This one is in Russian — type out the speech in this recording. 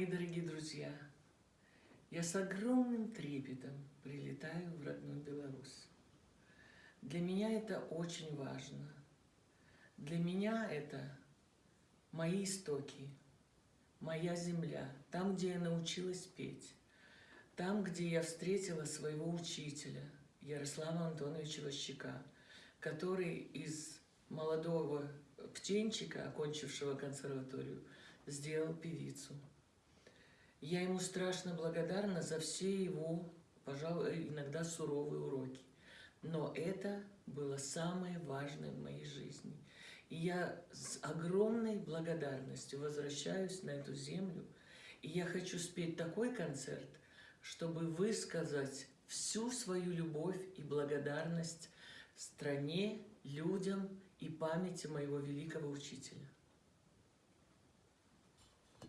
Мои дорогие друзья, я с огромным трепетом прилетаю в родную Беларусь. Для меня это очень важно. Для меня это мои истоки, моя земля, там, где я научилась петь, там, где я встретила своего учителя, Ярослава Антоновича Ващика, который из молодого птенчика, окончившего консерваторию, сделал певицу. Я ему страшно благодарна за все его, пожалуй, иногда суровые уроки. Но это было самое важное в моей жизни. И я с огромной благодарностью возвращаюсь на эту землю. И я хочу спеть такой концерт, чтобы высказать всю свою любовь и благодарность стране, людям и памяти моего великого учителя.